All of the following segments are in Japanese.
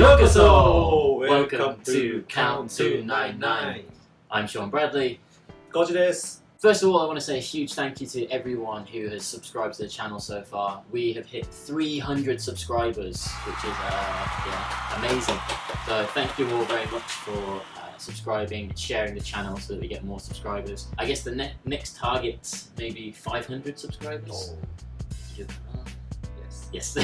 Yokoso! Welcome, Welcome to Count 299. I'm Sean Bradley. Koji this. First of all, I want to say a huge thank you to everyone who has subscribed to the channel so far. We have hit 300 subscribers, which is uh, yeah, amazing. So thank you all very much for uh, subscribing and sharing the channel so that we get more subscribers. I guess the ne next target, maybe 500 subscribers? Oh. Yes.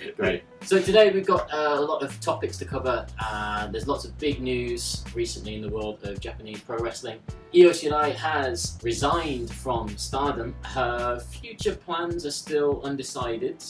Great. So today we've got uh, a lot of topics to cover. Uh, there's lots of big news recently in the world of Japanese pro wrestling. Io Shirai has resigned from Stardom. Her future plans are still undecided.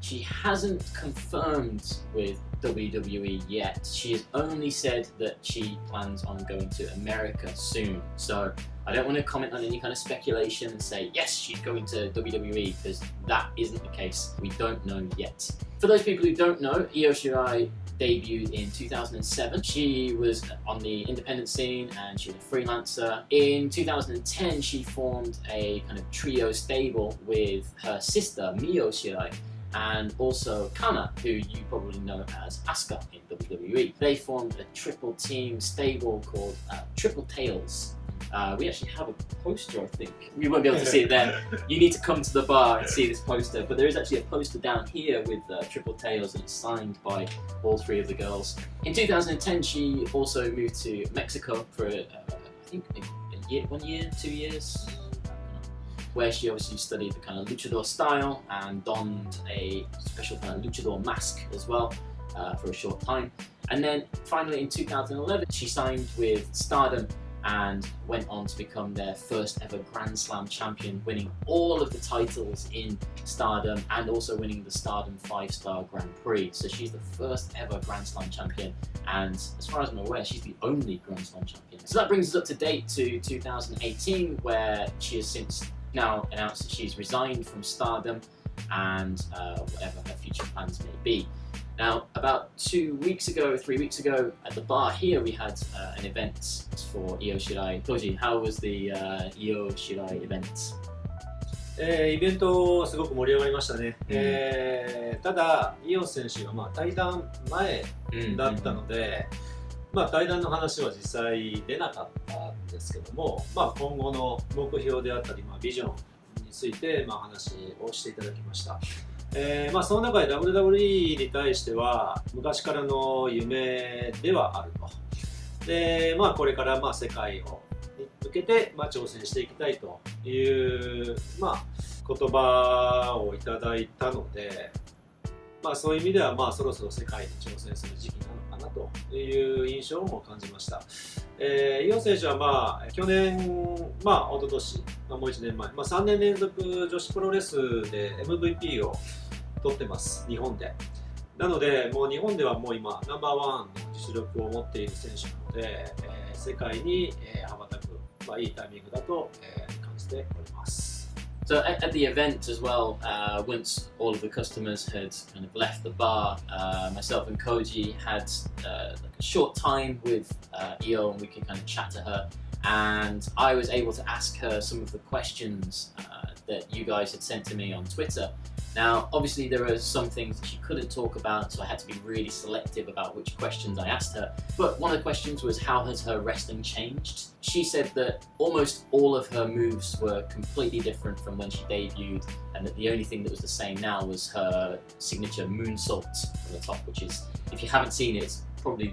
She hasn't confirmed with WWE yet. She has only said that she plans on going to America soon. So I don't want to comment on any kind of speculation and say, yes, she's going to WWE, because that isn't the case. We don't know yet. For those people who don't know, Io Shirai debuted in 2007. She was on the independent scene and she was a freelancer. In 2010, she formed a kind of trio stable with her sister, Mio Shirai, and also Kana, who you probably know as Asuka in WWE. They formed a triple team stable called uh, Triple Tails. Uh, we actually have a poster, I think. You won't be able to see it then. You need to come to the bar and see this poster. But there is actually a poster down here with uh, Triple Tails, and it's signed by all three of the girls. In 2010, she also moved to Mexico for, uh, I think, a, a year, one year, two years, where she obviously studied the kind of luchador style and donned a special kind of luchador mask as well uh, for a short time. And then finally in 2011, she signed with Stardom and went on to become their first ever Grand Slam champion, winning all of the titles in Stardom and also winning the Stardom 5 Star Grand Prix. So she's the first ever Grand Slam champion, and as far as I'm aware, she's the only Grand Slam champion. So that brings us up to date to 2018, where she has since now announced that she's resigned from Stardom and uh, whatever her future plans may be. Now, about two weeks ago, three weeks ago, at the bar here, we had、an event for Io Shirai. Toji, how was the、uh, O. Shirai event? イベントすごく盛り上がりましたね、うえ、ただ、イオン選手が、まあ、対談前だったので、まあ、対談の話は実際出なかったんですけども、まあ、今後の目標であったり、まあ、ビジョンについて、まあ、話をしていただきました。えーまあその中で WWE に対しては昔からの夢ではあると。で、まあこれからまあ世界をに向けて、まあ、挑戦していきたいという、まあ、言葉をいただいたので、まあ、そういう意味では、まあ、そろそろ世界に挑戦する時期なのかなという印象も感じました。えー、イオン選手は、まあ、去年、まあ、一昨年、まあ、もう1年前、まあ、3年連続女子プロレスで MVP を取ってます、日本で。なので、もう日本ではもう今、ナンバーワンの実力を持っている選手なので、えー世界に、えー羽ばたく、まあ、いいタイミングだと、えー感じております。 So at, at the event as well, uh, once all of the customers had kind of left the bar, uh, myself and Koji had uh, like a short time with uh, Io and we could kind of chat to her. And I was able to ask her some of the questions uh, that you guys had sent to me on Twitter. Now, obviously, there are some things that she couldn't talk about, so I had to be really selective about which questions I asked her. But one of the questions was, How has her wrestling changed? She said that almost all of her moves were completely different from when she debuted, and that the only thing that was the same now was her signature moonsault from the top, which is, if you haven't seen it, it's probably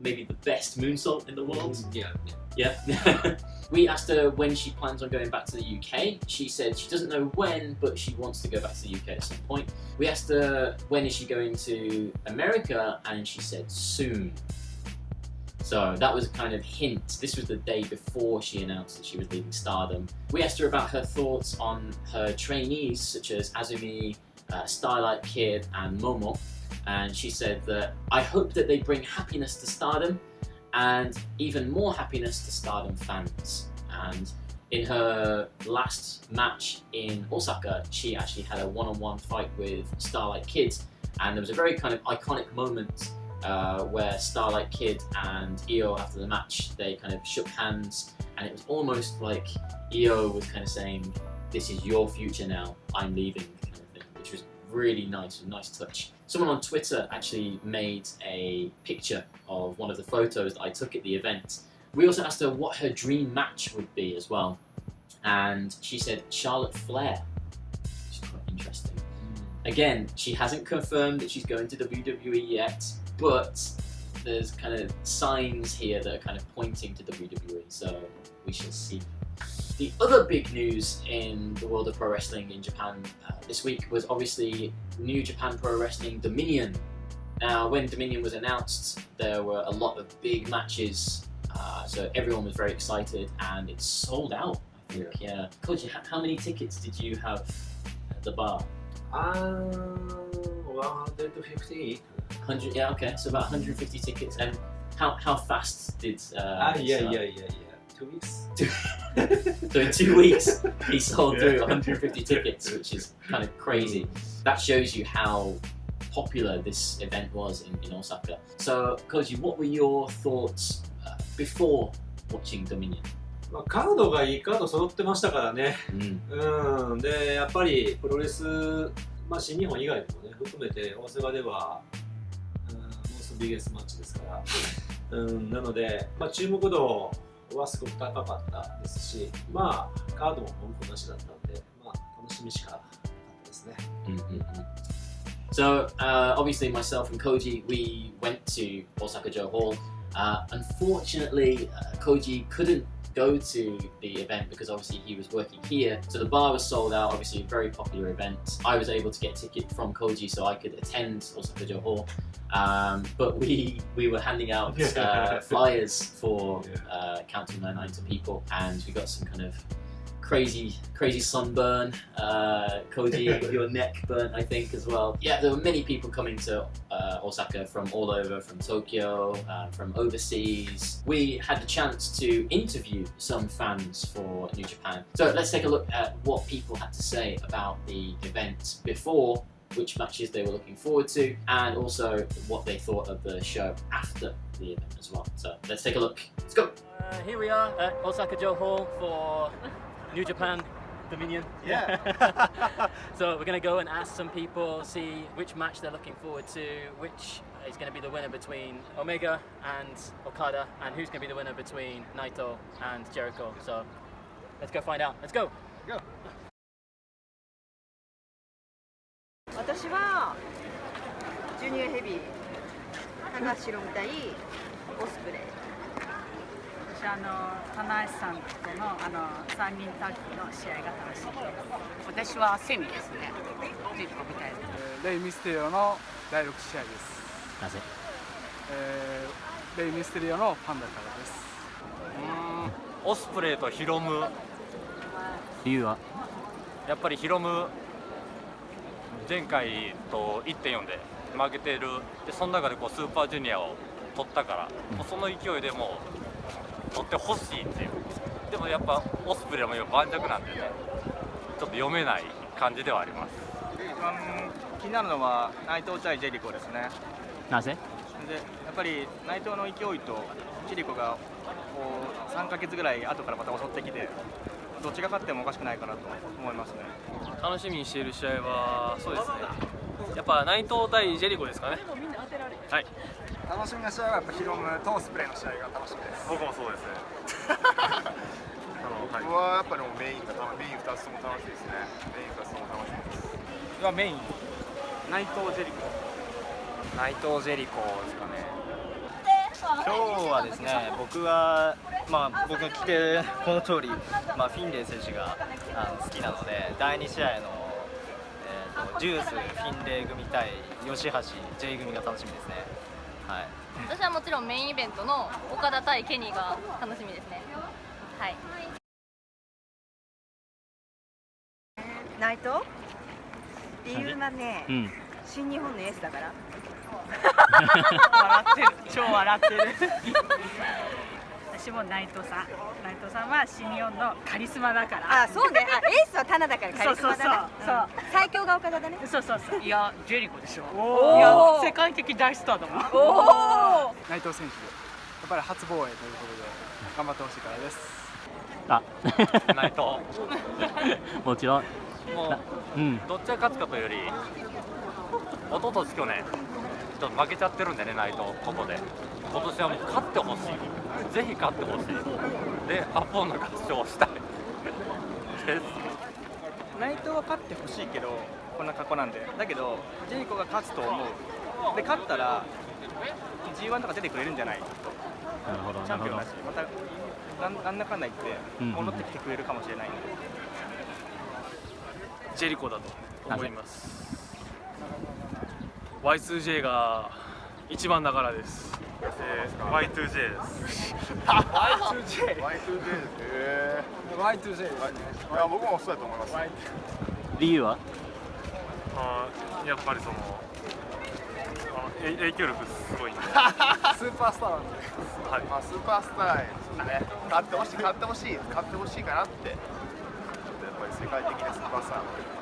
maybe the best moonsault in the world. Mm, いや、Yeah. we asked her when she plans on going back to the UK. She said she doesn't know when, but she wants to go back to the UK at some point. We asked her when is she going to America, and she said soon. So that was a kind of hint. This was the day before she announced that she was leaving Stardom. We asked her about her thoughts on her trainees, such as Azumi, uh, Starlight Kid, and Momo. And she said that I hope that they bring happiness to Stardom and even more happiness to Stardom fans. And in her last match in Osaka, she actually had a one-on-one fight with Starlight Kid, and there was a very kind of iconic moment uh, where Starlight Kid and Io, after the match, they kind of shook hands, and it was almost like Io was kind of saying, "This is your future now. I'm leaving," kind of thing, which was really nice, a nice touch. Someone on Twitter actually made a picture of one of the photos that I took at the event. We also asked her what her dream match would be as well, and she said Charlotte Flair, which is quite interesting. Again, she hasn't confirmed that she's going to WWE yet, but there's kind of signs here that are kind of pointing to WWE, so we shall see. The other big news in the world of pro wrestling in Japan uh, this week was obviously New Japan Pro Wrestling Dominion. Now, when Dominion was announced, there were a lot of big matches, uh, so everyone was very excited, and it sold out. I think. Yeah. yeah. Koji, how many tickets did you have at the bar? Uh, um, 150. 100. Yeah. Okay. So about 150 tickets. And how how fast did? Uh, ah, yeah, yeah, yeah, yeah. やいやいや、2 weeks? So in two weeks, he sold through Yeah. 150 tickets, which is kind of crazy. That shows you how popular this event was in, in Osaka. So, Koji, what were your thoughts uh, before watching Dominion? まあ、カードがいいカード揃ってましたからね。Mm. うん、で、やっぱりプロレス、まあ、新日本以外でもね、含めて大阪では、うん、モーストビゲスマッチですから、うん、なので、まあ、注目度はすごく高かったですし、まあ、カードも文句なしだったんで、まあ、楽しみしかなかったですね。 Mm-hmm. So, uh, obviously, myself and Koji, we went to Osaka Joe Hall. Uh, unfortunately, uh, Koji couldn't go to the event because obviously he was working here. So the bar was sold out, obviously, a very popular event. I was able to get ticket from Koji so I could attend Osaka Joe Hall. Um, but we we were handing out uh, flyers for uh, Count 299 to people, and we got some kind of crazy crazy sunburn uh koji your neck burnt i think as well. Yeah there were many people coming to uh, osaka from all over from tokyo uh, from overseas. We had the chance to interview some fans for new japan. So let's take a look at what people had to say about the event before which matches they were looking forward to and also what they thought of the show after the event as well. So let's take a look. Let's go. Uh, here we are at osaka joe hall for New Japan Dominion. Yeah. so we're going to go and ask some people, see which match they're looking forward to, which is going to be the winner between Omega and Okada, and who's going to be the winner between Naito and Jericho. So let's go find out. Let's go. 私はジュニアヘビー高橋宏対オスプレイ 私あの棚橋さんとのあの三人タッグの試合が楽しみです。私はセミですね。ジェリコみたいなレイ・ミステリオの第6試合です、なぜ？えーレイ・ミステリオのファンだからです。オスプレイとヒロム。理由はやっぱりヒロム前回と1.4で負けてる。でその中でこうスーパージュニアを取ったから、もうその勢いでもう取ってほしいっていう。でもやっぱオスプレイも今盤石なんでね。ちょっと読めない感じではあります。一番気になるのは内藤対ジェリコですね。なぜ？でやっぱり内藤の勢いとジェリコがこう3ヶ月ぐらい後からまた襲ってきてどっちが勝ってもおかしくないかなと思いますね。楽しみにしている試合はそうですね。やっぱ内藤対ジェリコですかね。はい楽しみな試合はやっぱヒロムとスプレーの試合が楽しみです。僕もそうです 僕はやっぱりもうメインがメイン2つとも楽しいですね。メイン2つとも楽しみです。はメイン内藤ジェリコ。内藤ジェリコですかね。今日はですね僕はまあ僕が聞いてこの通り、まあ、フィンレイ選手があの好きなので第2試合の、えー、とジュースフィンレイ組対吉橋 J 組が楽しみですねはい。私はもちろんメインイベントの岡田対ケニーが楽しみですね。はい。内藤理由はね、うん。新日本のエースだから。笑ってる。超笑ってる私も内藤さん。内藤さんは新日本のカリスマだから。あそうね。あエースはタナだからカリスマだなそうそうそう。うん。最強が岡田だね。そうそうそう。いやジェリコでしょ。おー。いや世界的大スターだもん。おお内藤選手。やっぱり初防衛ということで頑張ってほしいからです。あ。内藤 もちろん。もううん。どっちが勝つかというより一昨年去年ちょっと負けちゃってるんでね内藤ここで。今年はもう勝ってほしい。ぜひ勝ってほしい。でアポンの合唱をしたい。です。内藤は勝ってほしいけどこんな格好なんで。だけどジェリコが勝つと思う。で勝ったら G1 とか出てくれるんじゃないなるほどチャンピオンだしまたなんなんだかんだ言ってうんうん。戻ってきてくれるかもしれないんで、ジェリコだと思います。Y2J が一番だからです。えー Y2J です。Y2J Y2J へ Y2J い。や僕もそうだと思います。理由は？あーやっぱりその影響力すごいんで。スーパースターなんで。はい。まあ、スーパースターですね。勝ってほしい勝ってほしい勝ってほしいかなって。ちょっとやっぱり世界的なスーパースター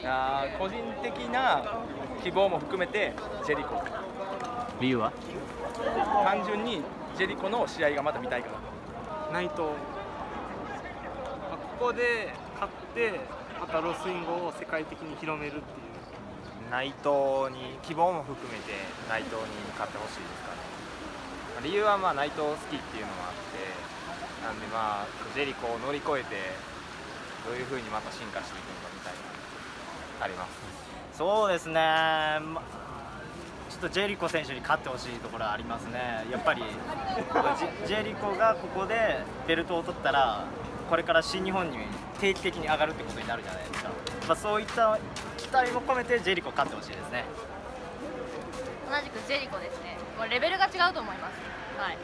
いやー個人的な希望も含めてジェリコ。理由は？単純にジェリコの試合がまだ見たいから。内藤、まあここで勝ってまたロスインゴを世界的に広めるっていう。内藤に希望も含めて内藤に勝ってほしいですかね。まあ理由はまあ内藤好きっていうのもあってなんでまあジェリコを乗り越えてどういう風にまた進化していくのかみたいなあります。そうですね、まちょっとジェリコ選手に勝ってほしいところはありますね、やっぱりジジェリコがここでベルトを取ったら、これから新日本に定期的に上がるってことになるじゃないですか、まあ、そういった期待も込めて、ジェリコ勝ってほしいですね。同じくジェリコですね。もうレベルが違うと思います。はい。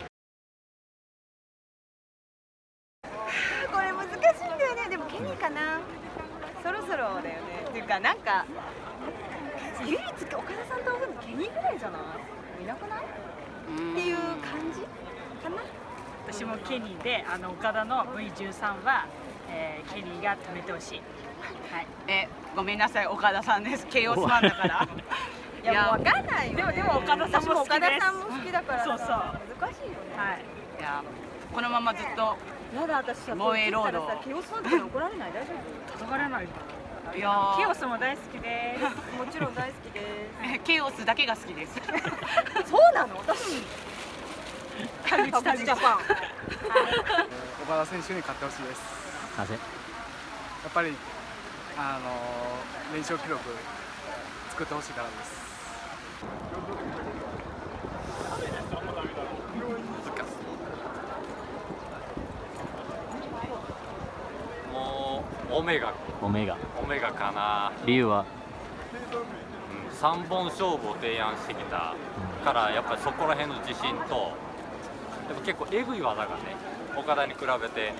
これ難しいんだよね。でもケニーかな。そろそろだよねっていうかなんか唯一岡田さんと会うのケニーぐらいじゃない？いなくない？っていう感じ？かな？私もケニーであの岡田の V13 は、えーケニーが止めてほしい。はい。えごめんなさい岡田さんです。ケイオスファンだから。いやもう分かんないよ、ね、でもでも岡田さんも好きです。私岡田さんも好きだからそうそう。難しいよねはい。いやこのままずっとやだ私さ防衛ロードこれ切ったらさケイオスファンとかに怒られない？大丈夫？叩かれないかいやー。ケイオスも大好きです。もちろん大好きです。ケイオスだけが好きです。そうなの？私。田口田口ジャパン。岡田選手に勝ってほしいです。なぜ？やっぱりあの連勝記録作ってほしいからですもうオメガ。オメガ。オメガかな。理由は？うん。3本勝負を提案してきた。からやっぱりそこら辺の自信とでも結構えぐい技がね岡田に比べて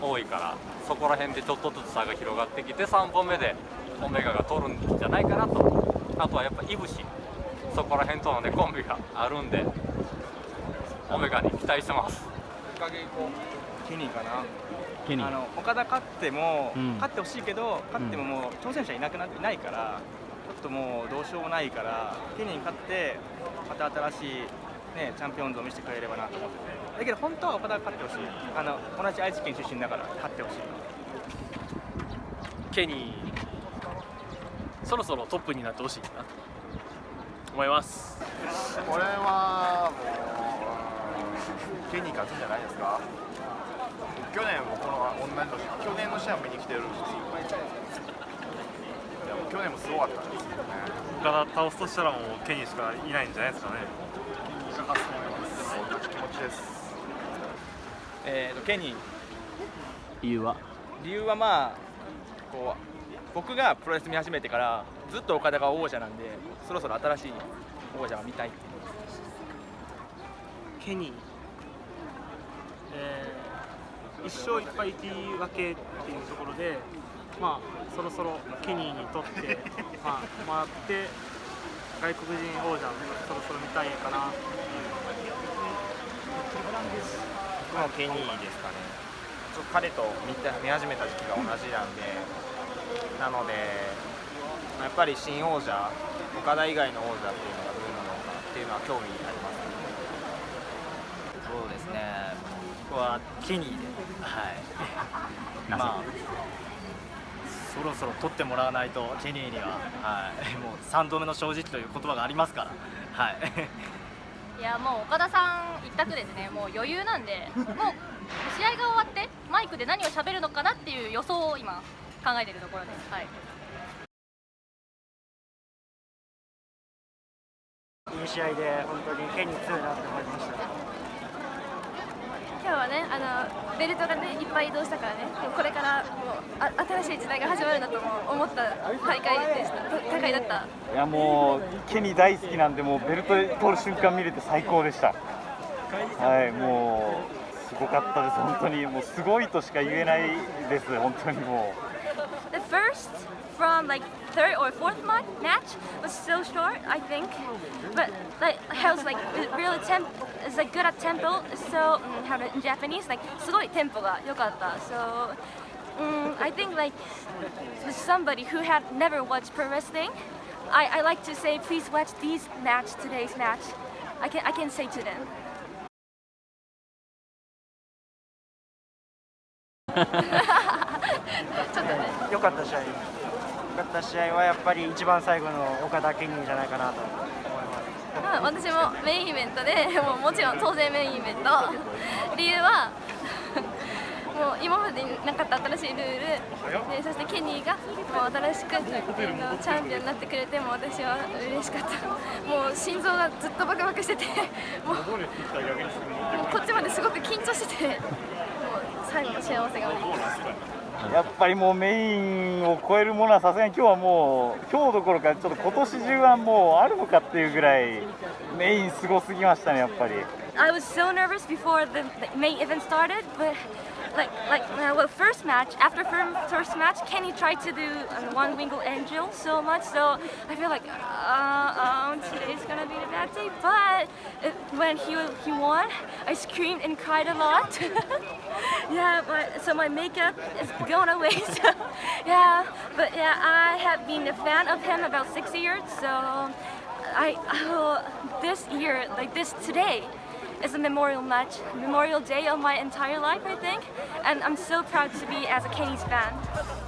多いからそこら辺でちょっとずつ差が広がってきて3本目でオメガが取るんじゃないかなと。あとはやっぱいぶし。そこら辺とのねコンビがあるんでオメガに期待してます。かなあの岡田勝っても、うん。勝ってほしいけど勝ってももう挑戦者いなくなってないからちょっともうどうしようもないからケニーに勝ってまた新しい、ね、チャンピオン像を見せてくれればなと思ってて。だけど本当は岡田が勝ってほしい。あの同じ愛知県出身だから勝ってほしい。ケニーそろそろトップになってほしいなと。思います。これはもうケニー勝つんじゃないですか？去年もこの同じ年去年の試合見に来てるしいやもう去年もすごかったんですけどね。岡田倒すとしたらもうケニーしかいないんじゃないですかねケニーが勝つと思います同じ気持ちですえーとケニー理由は理由はまあこう僕がプロレス見始めてからずっと岡田が王者なんでそろそろ新しい王者が見たいっていうケニー、えー一勝一敗っていうわけっていうところでまあそろそろケニーにとってまあもらって外国人王者そろそろ見たいかな僕もケニーですかね。ちょっと彼と見た見始めた時期が同じなんでなのでまあやっぱり新王者岡田以外の王者っていうのがどういうのなのかっていうのは興味ありますそうですね、僕はケニーで、はい、まあ、そそろそろ取ってもらわないとケニーには、はい、もう3度目の正直という言葉がありますから、はい、いやもう岡田さん一択ですね。もう余裕なんでもう試合が終わってマイクで何を喋るのかなっていう予想を今考えているところです。はい。いい試合で本当にケニー強いなと思いました今日はねあのベルトがねいっぱい移動したからねこれからもうあ新しい時代が始まるんだと思った大会でした。大会だった？いやもうケニー大好きなんでもうベルト取る瞬間見れて最高でした。はいもうすごかったです本当に。もうすごいとしか言えないです本当にもう。The first from like third or fourth match was so short, I think. But like Hell's like really temp is like good at tempo. So um, how to, in Japanese like すごいテンポが良かった。So um, I think like with somebody who had never watched pro wrestling, I, I like to say please watch these match today's match. I can I can say to them. ちょっとね良かった試合良かった試合はやっぱり一番最後の岡田ケニーじゃないかなと思います 私もメインイベントで もうもちろん当然メインイベント。理由はもう今までになかった新しいルール。でそしてケニーがもう新しくチャンピオンになってくれても私は嬉しかった。もう心臓がずっとバクバクしててもうこっちまですごく緊張しててもう最後の幸せがやっぱりもうメインを超えるものはさすがに今日はもう今日どころかちょっと今年中はもうあるのかっていうぐらいメインすごすぎましたねやっぱり。I was so nervous before the main event started, but like like uh, well first match after first match Kenny tried to do um, one winged angel so much so I feel like uh, um, today's gonna be the bad day but it, when he he won I screamed and cried a lot. Yeah but so my makeup is going away so yeah but yeah I have been a fan of him about six years so I oh, this year like this today is a memorial match, memorial day of my entire life, I think. And I'm so proud to be as a Kenny's fan.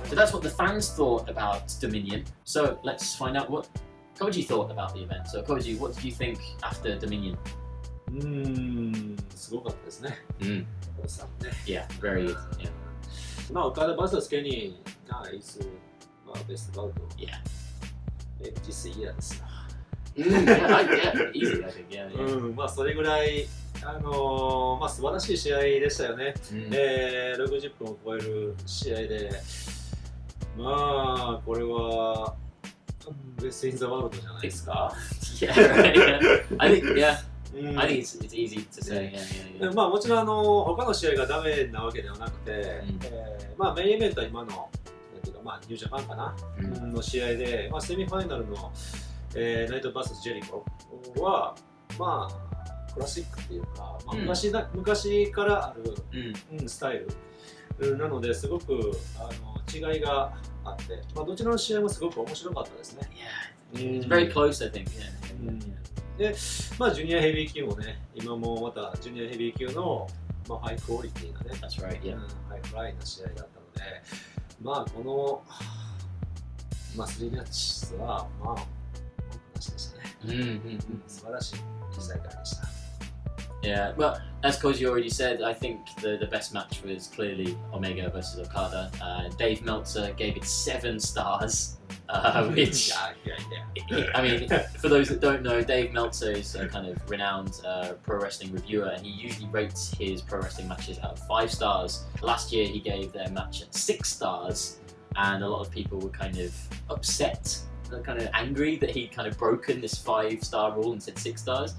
So that's what the fans thought about Dominion. So let's find out what Koji thought about the event. So Koji, what did you think after Dominion? うーん、すごかったですね。うん。ね Yeah, very good. Yeah. まあ、岡田 VS ケニーがいつ、まあ、ベストバウト。 Yeah. え、実際嫌ですよ。 うん、まあそれぐらい、あのーまあ素晴らしい試合でしたよね。うんえー、60分を超える試合で、まあこれは、ベストインザワールドじゃないですか。Yeah, right, yeah. I think, yeah. うん I think it's, it's easy to say. Yeah, yeah, で yeah. まあもちろんあの他の試合がダメなわけではなくて、えーまあメインイベントは今のなんていうかまあニュージャパンかな、うんの試合で、まあセミファイナルの、えーナイトバースジェリコはまあクラシックっていうか、まあ、うん昔だ、昔からある、うんうんスタイルうんなのですごくあの違いがあって、まあどちらの試合もすごく面白かったですね。It's very close, I think. Yeah. で、まあ、ジュニアヘビー級もね、今もまたジュニアヘビー級の、まあ、ハイクオリティなね、That's right, yeah. うんハイフライな試合だったので、まあ、この、まあ、3マッチは、まあ、文句なしでしたね。 Mm-hmm. 素晴らしい大会でした。 Yeah, well, as Koji already said, I think the, the best match was clearly Omega versus Okada. Uh, Dave Meltzer gave it seven stars, uh, which, I mean, for those that don't know, Dave Meltzer is a kind of renowned uh, pro wrestling reviewer, and he usually rates his pro wrestling matches out of five stars. Last year, he gave their match six stars, and a lot of people were kind of upset, uh, kind of angry that he'd kind of broken this five star rule and said six stars.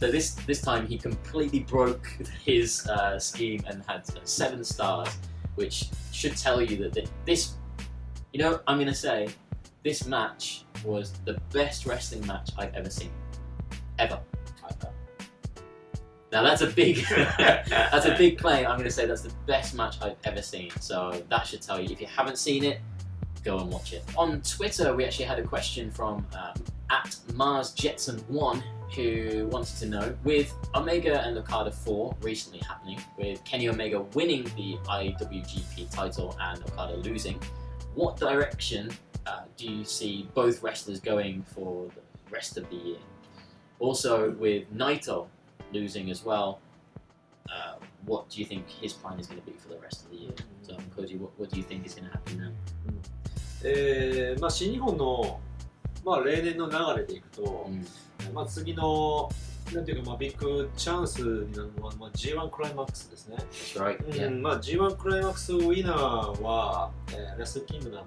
So this this time he completely broke his uh, scheme and had seven stars, which should tell you that th- this, you know, I'm gonna say, this match was the best wrestling match I've ever seen, ever. Now that's a big, that's a big claim. I'm gonna say that's the best match I've ever seen. So that should tell you. If you haven't seen it, go and watch it. On Twitter, we actually had a question from um, at Mars Jetson One who wanted to know with Omega and Okada 4 recently happening, with Kenny Omega winning the IWGP title and Okada losing, what direction uh, do you see both wrestlers going for the rest of the year? Also, with Naito losing as well, uh, what do you think his plan is going to be for the rest of the year? So, Koji, what, what do you think is going to happen now? えーまあ、新日本の、まあ、例年の流れでいくと、まあ、次のなんていうか、まあ、ビッグチャンスになるのは、まあ、G1 クライマックスですね。right. うんまあ、G1 クライマックスウィナーは、えーレスルキングダムの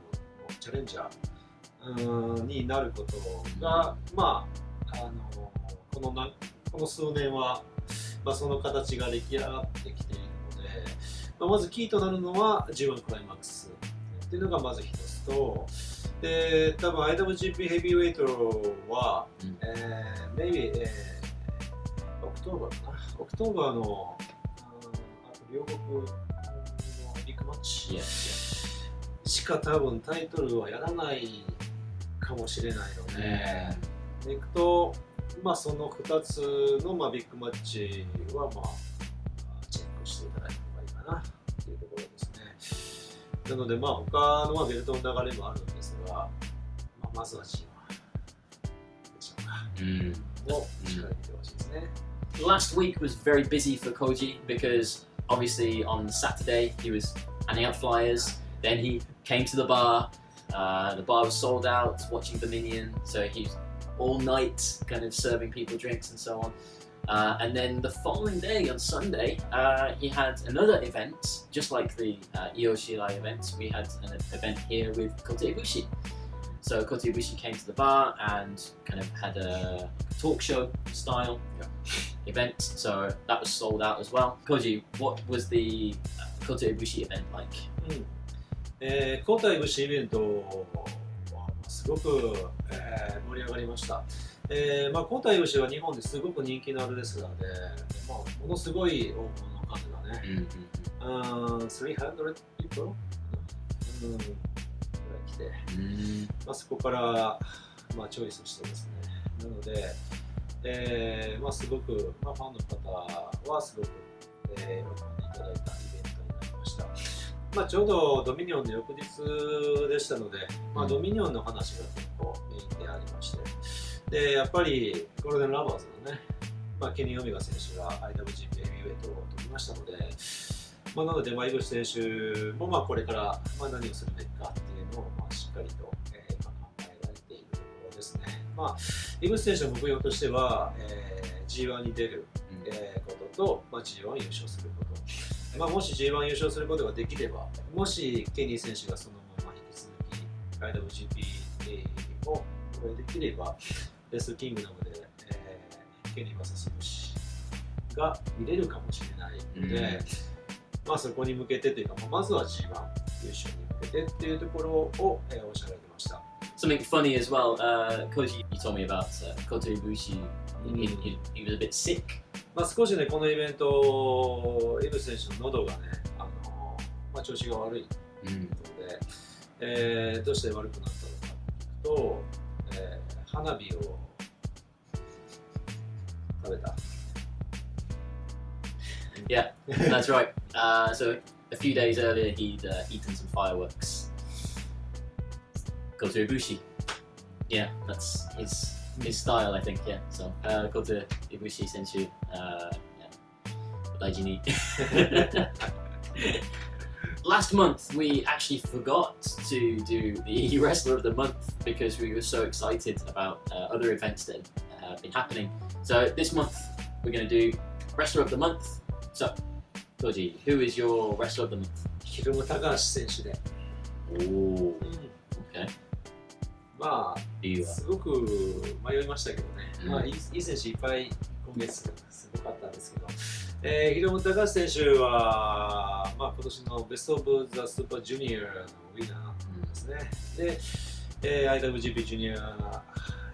チャレンジャーうんになることが、まあ、あのこのなこの数年は、まあ、その形が出来上がってきているので、まあ、まずキーとなるのは G1 クライマックスっていうのがまず一つと、で多分 IWGP ヘビーウェイトは、えー、maybe、えー October かな？ October の、うんあと両国のビッグマッチしか多分タイトルはやらないかもしれないので、でいくと、まあ、その2つの、まあ、ビッグマッチは、まあ、チェックしていただいた方がいいかなっていうところですね。なので、まあ、他のまあベルトの流れもあるんですが、まあ、まずは G1 でしょうか。をしっかり見てほしいですね。 Last week was very busy for Koji because obviously on Saturday he was handing out flyers. Then he came to the bar. Uh, the bar was sold out, watching Dominion. So he was all night kind of serving people drinks and so on. Uh, and then the following day on Sunday, uh, he had another event, just like the uh, Io Shirai event. We had an event here with Kota Ibushi. So Kota Ibushi came to the bar and kind of had a talk show style event. So that was sold out as well. Koji, what was the uh, Kota Ibushi event like? うんえー、交代節イベントは すごく、えー盛り上がりました。えーまあ、交代節は日本ですごく人気のあるレスラーで、まあ、ものすごい大物の数がね、うん、300 people? うん、ぐらい来て、まあ、そこから、まあ、チョイスしてですね、なので、えーまあ、すごく、まあ、ファンの方はすごく、えー喜んでいただいたまあ、ちょうどドミニオンの翌日でしたので、まあ、ドミニオンの話が結構メインでありまして、でやっぱりゴールデンラバーズのね、まあ、ケニー・オメガ選手が IWGP ヘビーウェイトを取りましたので、まあ、なので、まあ、イブシ選手もまあこれからまあ何をするべきかっていうのをまあしっかりと、え考えられているところですね。まあ、イブシ選手の目標としては、えー G1 に出る、えーことと、まあ、G1 優勝すること。まあ、もし G1 優勝することができれば、もしケニー選手がそのまま引き続き IWGP をこれできれば、レスキングダムで、えーケニー VS イブシが見れるかもしれないので、まあ、そこに向けてというか、まあまずは G1 優勝に向けてっていうところを、えーおっしゃられてました。Something funny as well, uh, Koji, you told me about uh, Kota Ibushi. He, he, he was a bit sick. まあ、少しね、このイベント、イブ選手の喉がね、あのまあ、調子が悪いということで、えーどうして悪くなったのかとえー花火を食べた。Yeah, that's right. Uh, so a few days earlier, he'd uh, eaten some fireworks. Kota Ibushi. Yeah, that's his his style, I think. Yeah. So uh, Kota Ibushi sensu. Uh, yeah. 大事に Last month, we actually forgot to do the Wrestler of the Month because we were so excited about uh, other events that have been happening. So this month, we're going to do Wrestler of the Month. So, Koji, who is your Wrestler of the Month? ヒルム高橋選手で。 Oh, okay. ま理由はあ、すごく迷いましたけどね、うん。まあ、いい選手いっぱい今月すごかったんですけど、えー、ヒロム高橋選手は、まあ、今年のベスト・オブ・ザ・スーパージュニアのウィナーですね。で、えー IWGP ジュニア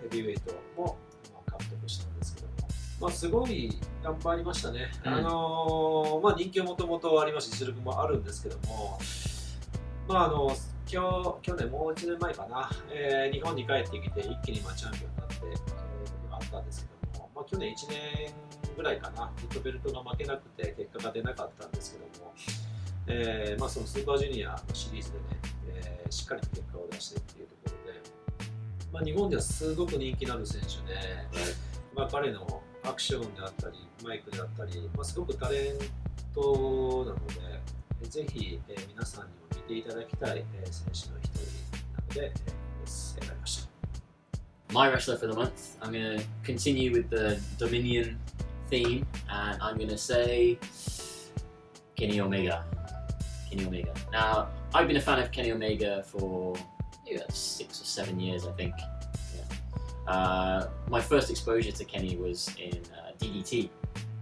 ヘビーウェイトも、まあ、獲得したんですけども、まあ、すごい頑張りましたね。うん。あのーまあ、人気はもともとありますし、実力もあるんですけども、まあ、あの今日去年、もう1年前かな、えー日本に帰ってきて、一気にまあチャンピオンになって、えー時があったんですけども、まあ、去年1年ぐらいかな、ずっとベルトが負けなくて、結果が出なかったんですけども、えーまあ、そのスーパージュニアのシリーズでね、えーしっかりと結果を出してっていうところで、まあ、日本ではすごく人気のある選手で、まあ、彼のアクションであったりマイクであったり、まあ、すごくタレントなのでぜひ、えー皆さんにも 見ていただきたい、えー選手の一人なので、えー選ばれました。 my wrestler for the month. I'm going to continue with the Dominion theme, and I'm going to say Kenny Omega. Kenny Omega. Now, I've been a fan of Kenny Omega for yeah, six or seven years, I think. Yeah. Uh, my first exposure to Kenny was in uh, DDT.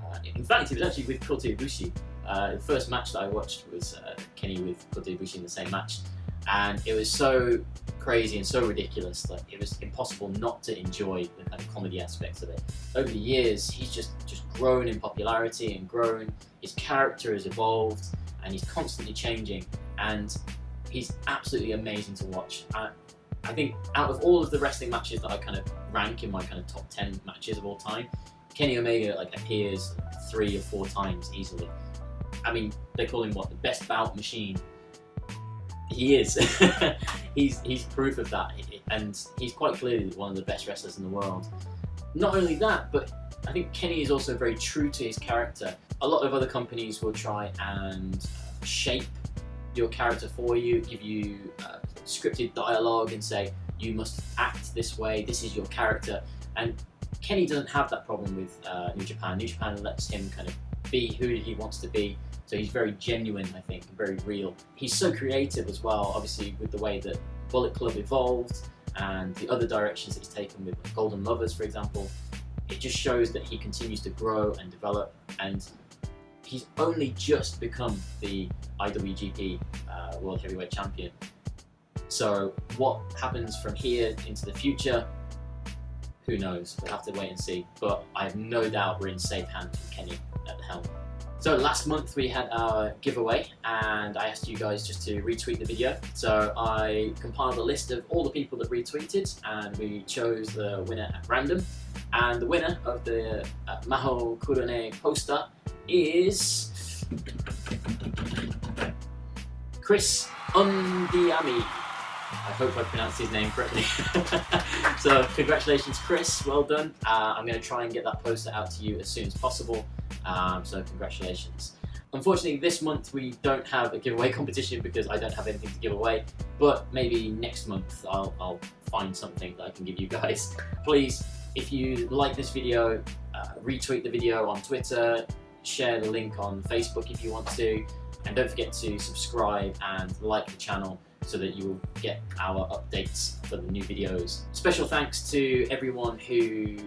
Uh, in fact, it was actually with Kota Ibushi. uh, the first match that I watched was uh, Kenny with Kota Ibushi in the same match, and it was so crazy and so ridiculous that it was impossible not to enjoy the kind of comedy aspects of it. Over the years, he's just just grown in popularity and grown. His character has evolved, and he's constantly changing, and he's absolutely amazing to watch. I, I think out of all of the wrestling matches that I kind of rank in my kind of top ten matches of all time, Kenny Omega like appears three or four times easily. I mean, they call him what the best bout machine. He is. he's he's proof of that, and he's quite clearly one of the best wrestlers in the world. Not only that, but I think Kenny is also very true to his character. A lot of other companies will try and shape your character for you, give you uh, scripted dialogue, and say you must act this way. This is your character, and Kenny doesn't have that problem with uh, New Japan. New Japan lets him kind of be who he wants to be. So he's very genuine, I think, and very real. He's so creative as well, obviously, with the way that Bullet Club evolved and the other directions that he's taken with Golden Lovers, for example. It just shows that he continues to grow and develop, and he's only just become the IWGP uh, World Heavyweight Champion. So what happens from here into the future? Who knows? We'll have to wait and see. But I have no doubt we're in safe hands with Kenny at the helm. So last month we had our giveaway and I asked you guys just to retweet the video. So I compiled a list of all the people that retweeted and we chose the winner at random. And the winner of the uh, Maho Kurone poster is Chris Undiami. I hope I pronounced his name correctly. so congratulations Chris, well done. Uh, I'm going to try and get that poster out to you as soon as possible. Um, so congratulations. Unfortunately, this month we don't have a giveaway competition because I don't have anything to give away. But maybe next month I'll, I'll find something that I can give you guys. Please, if you like this video, uh, retweet the video on Twitter, share the link on Facebook if you want to, and don't forget to subscribe and like the channel so that you will get our updates for the new videos. Special thanks to everyone who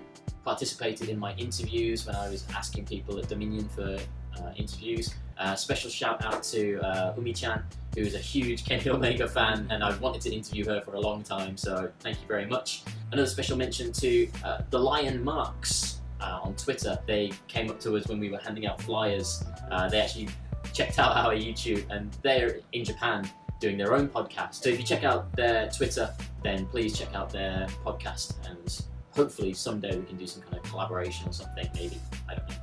participated in my interviews when I was asking people at Dominion for uh, interviews. Uh, special shout out to uh, Umi-chan, who is a huge Kenny Omega fan, and I've wanted to interview her for a long time, so thank you very much. Another special mention to uh, the Lion Marks uh, on Twitter. They came up to us when we were handing out flyers. Uh, they actually checked out our YouTube, and they're in Japan doing their own podcast. So if you check out their Twitter, then please check out their podcast and hopefully someday we can do some kind of collaboration or something, maybe. I don't know.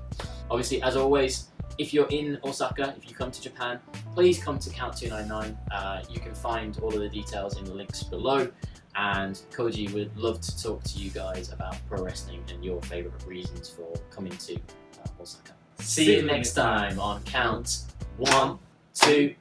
Obviously, as always, if you're in Osaka, if you come to Japan, please come to Count 299. Uh, you can find all of the details in the links below. And Koji would love to talk to you guys about pro wrestling and your favorite reasons for coming to uh, Osaka. See you next time on Count One, Two.